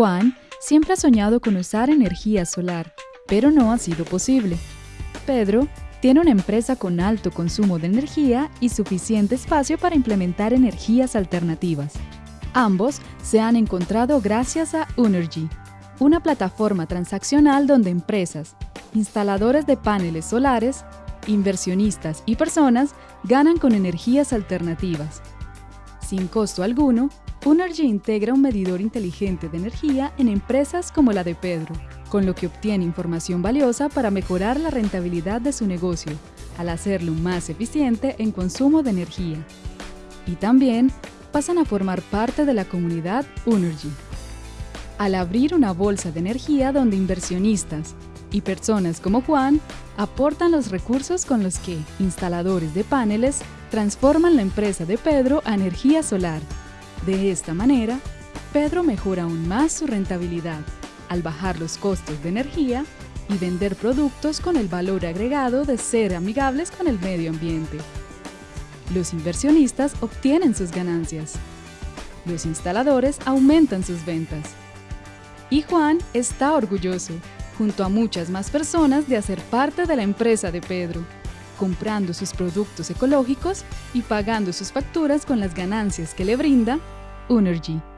Juan siempre ha soñado con usar energía solar, pero no ha sido posible. Pedro tiene una empresa con alto consumo de energía y suficiente espacio para implementar energías alternativas. Ambos se han encontrado gracias a Unergy, una plataforma transaccional donde empresas, instaladores de paneles solares, inversionistas y personas ganan con energías alternativas. Sin costo alguno, Unergy integra un medidor inteligente de energía en empresas como la de Pedro, con lo que obtiene información valiosa para mejorar la rentabilidad de su negocio, al hacerlo más eficiente en consumo de energía. Y también pasan a formar parte de la comunidad Unergy. Al abrir una bolsa de energía donde inversionistas y personas como Juan aportan los recursos con los que instaladores de paneles transforman la empresa de Pedro a energía solar. De esta manera, Pedro mejora aún más su rentabilidad al bajar los costos de energía y vender productos con el valor agregado de ser amigables con el medio ambiente. Los inversionistas obtienen sus ganancias. Los instaladores aumentan sus ventas. Y Juan está orgulloso, junto a muchas más personas, de hacer parte de la empresa de Pedro, comprando sus productos ecológicos y pagando sus facturas con las ganancias que le brinda Unergy.